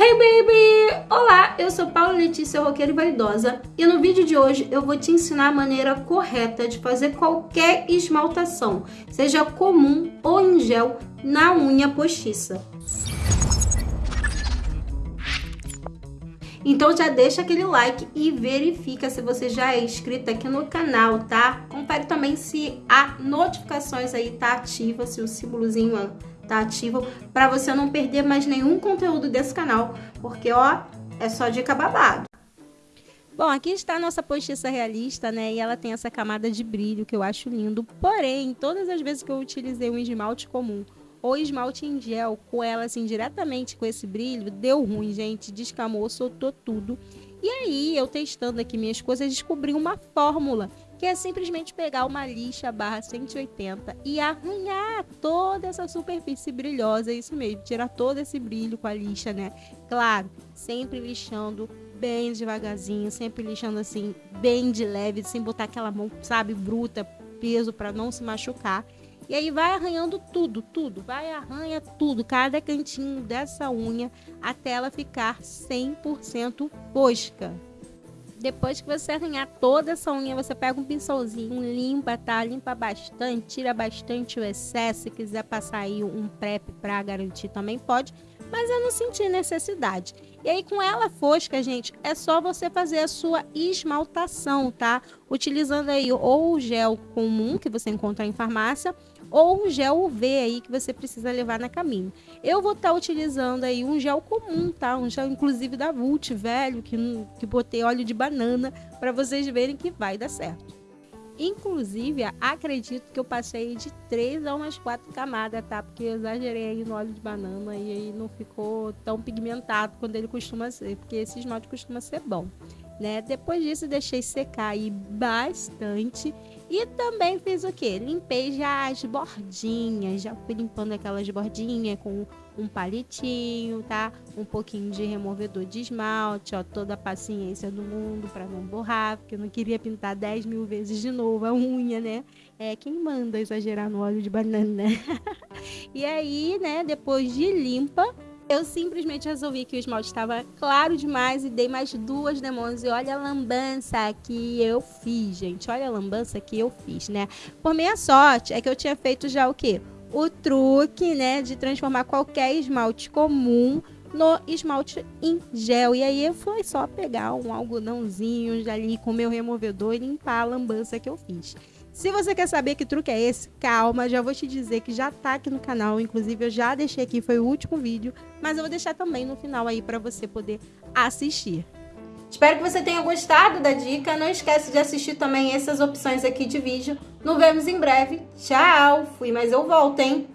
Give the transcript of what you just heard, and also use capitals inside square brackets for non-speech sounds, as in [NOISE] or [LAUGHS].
Hey baby! Olá, eu sou Paula Letícia Roqueira e Vaidosa e no vídeo de hoje eu vou te ensinar a maneira correta de fazer qualquer esmaltação, seja comum ou em gel, na unha postiça. Então já deixa aquele like e verifica se você já é inscrito aqui no canal, tá? Confere também se a notificações aí tá ativa, se o símbolozinho tá ativo, para você não perder mais nenhum conteúdo desse canal, porque ó, é só dica babado. Bom, aqui está a nossa postiça realista, né? E ela tem essa camada de brilho que eu acho lindo. Porém, todas as vezes que eu utilizei um esmalte comum ou esmalte em gel com ela assim diretamente com esse brilho, deu ruim, gente, descamou, soltou tudo. E aí, eu testando aqui minhas coisas, descobri uma fórmula que é simplesmente pegar uma lixa barra 180 e arranhar toda essa superfície brilhosa, isso mesmo, tirar todo esse brilho com a lixa, né? Claro, sempre lixando bem devagarzinho, sempre lixando assim, bem de leve, sem botar aquela mão, sabe, bruta, peso para não se machucar. E aí vai arranhando tudo, tudo, vai arranha tudo, cada cantinho dessa unha até ela ficar 100% fosca. Depois que você arranhar toda essa unha, você pega um pincelzinho, limpa, tá? Limpa bastante, tira bastante o excesso. Se quiser passar aí um prep para garantir também pode, mas eu não senti necessidade. E aí com ela fosca, gente, é só você fazer a sua esmaltação, tá? Utilizando aí ou o gel comum que você encontra em farmácia ou um gel UV aí que você precisa levar na caminho. Eu vou estar tá utilizando aí um gel comum, tá? Um gel inclusive da Vult, velho, que, que botei óleo de banana para vocês verem que vai dar certo. Inclusive, acredito que eu passei de três a umas quatro camadas, tá? Porque eu exagerei aí no óleo de banana e aí não ficou tão pigmentado quando ele costuma ser, porque esse esmalte costuma ser bom né? Depois disso, deixei secar aí bastante. E também fiz o que? Limpei já as bordinhas, já fui limpando aquelas bordinhas com um palitinho, tá? Um pouquinho de removedor de esmalte, ó, toda a paciência do mundo para não borrar, porque eu não queria pintar 10 mil vezes de novo a unha, né? É quem manda exagerar no óleo de banana. [LAUGHS] e aí, né, depois de limpa, eu simplesmente resolvi que o esmalte estava claro demais e dei mais duas demãos. E olha a lambança que eu fiz, gente. Olha a lambança que eu fiz, né? Por minha sorte, é que eu tinha feito já o quê? O truque, né, de transformar qualquer esmalte comum no esmalte em gel. E aí foi só pegar um algodãozinho ali com meu removedor e limpar a lambança que eu fiz. Se você quer saber que truque é esse, calma, já vou te dizer que já tá aqui no canal, inclusive eu já deixei aqui, foi o último vídeo, mas eu vou deixar também no final aí para você poder assistir. Espero que você tenha gostado da dica, não esquece de assistir também essas opções aqui de vídeo. Nos vemos em breve. Tchau! Fui, mas eu volto, hein?